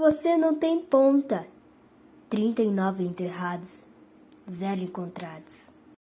Você não tem ponta. Trinta e nove enterrados, zero encontrados.